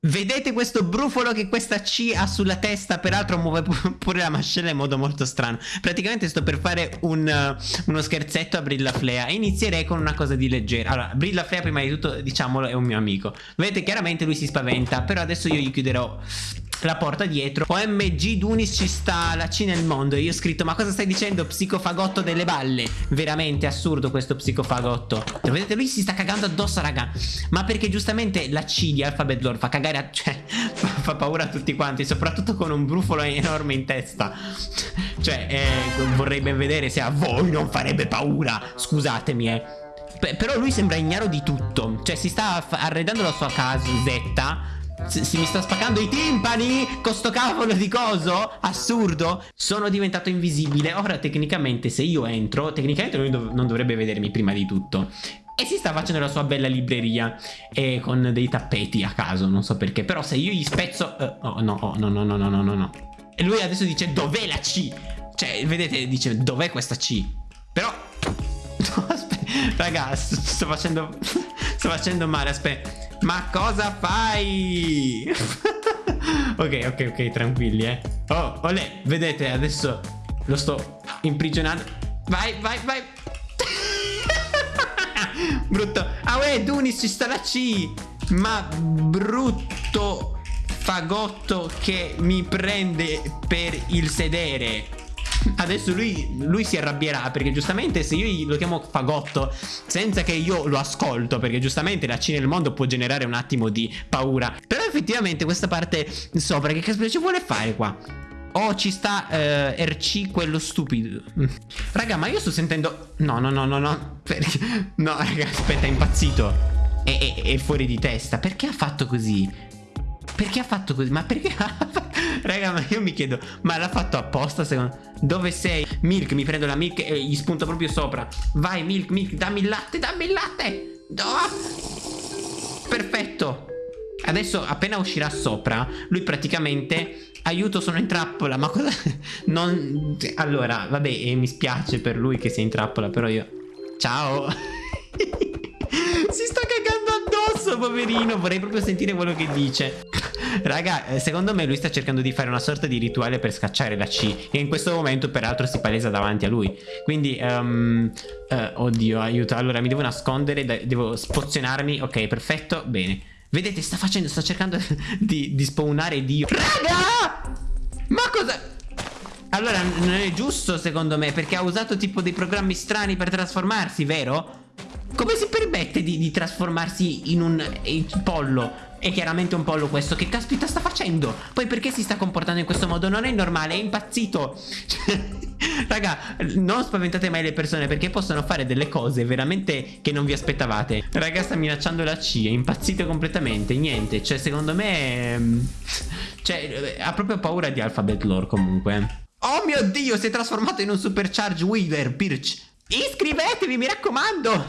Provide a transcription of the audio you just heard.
Vedete questo brufolo che questa C ha sulla testa? Peraltro muove pure la mascella in modo molto strano. Praticamente sto per fare un, uh, uno scherzetto a Brilla Flea e inizierei con una cosa di leggera. Allora, Brilla Flea prima di tutto, diciamolo, è un mio amico. Vedete, chiaramente lui si spaventa, però adesso io gli chiuderò la porta dietro. OMG Dunis ci sta la C nel mondo. E io ho scritto ma cosa stai dicendo psicofagotto delle balle? Veramente assurdo questo psicofagotto. Lo vedete? Lui si sta cagando addosso raga. Ma perché giustamente la C di Alphabet Lore fa cagare a, Cioè fa, paura a tutti quanti Soprattutto con un brufolo enorme in testa. Cioè eh, vorrei ben vedere se a voi non farebbe paura. Scusatemi eh. Però lui sembra ignaro di tutto. Cioè si sta arredando la sua casetta si, si mi sta spaccando i timpani con sto cavolo di coso Assurdo Sono diventato invisibile Ora tecnicamente se io entro Tecnicamente lui dov non dovrebbe vedermi prima di tutto e si sta facendo la sua bella libreria e con dei tappeti a caso, non so perché. Però se io gli spezzo... Uh, oh no, oh, no, no, no, no, no, no, no. E lui adesso dice dov'è la C? Cioè, vedete, dice dov'è questa C? Però... No, aspetta, raga, sto facendo... sto facendo male, aspetta. Ma cosa fai? ok, ok, ok, tranquilli, eh. Oh, olè, vedete, adesso lo sto imprigionando. Vai, vai, vai. Brutto. Ah, uè, Dunis, ci sta la C. Ma brutto fagotto che mi prende per il sedere. Adesso lui, lui, si arrabbierà perché giustamente se io lo chiamo fagotto senza che io lo ascolto perché giustamente la C nel mondo può generare un attimo di paura però effettivamente questa parte sopra che caspita ci vuole fare qua? Oh ci sta uh, RC quello stupido Raga ma io sto sentendo No no no no no perché... No raga aspetta è impazzito è, è, è fuori di testa Perché ha fatto così? Perché ha fatto così? Ma perché ha fatto Raga, ma io mi chiedo, ma l'ha fatto apposta secondo Dove sei? Milk, mi prendo la milk e gli spunto proprio sopra. Vai, Milk, Milk, dammi il latte, dammi il latte. Oh! Perfetto. Adesso appena uscirà sopra, lui praticamente... Aiuto, sono in trappola, ma cosa... Non... Allora, vabbè, eh, mi spiace per lui che sia in trappola, però io... Ciao. si sta cagando addosso, poverino. Vorrei proprio sentire quello che dice. Raga, eh, secondo me lui sta cercando di fare una sorta di rituale per scacciare la C. E in questo momento, peraltro, si palesa davanti a lui. Quindi, um, uh, oddio, aiuto. Allora, mi devo nascondere, devo spozionarmi. Ok, perfetto, bene. Vedete, sta facendo, sta cercando di, di spawnare Dio. Raga! Ma cosa... Allora, non è giusto secondo me, perché ha usato tipo dei programmi strani per trasformarsi, vero? Come si permette di, di trasformarsi in un in pollo? È chiaramente un pollo questo Che caspita sta facendo? Poi perché si sta comportando in questo modo? Non è normale, è impazzito. Raga, non spaventate mai le persone Perché possono fare delle cose veramente Che non vi aspettavate. Raga, sta minacciando la C È impazzito completamente Niente, cioè secondo me ehm, Cioè, ha proprio paura di Alphabet Lore comunque. Oh mio Dio, si è trasformato in un supercharge Weaver Birch. Iscrivetevi, mi raccomando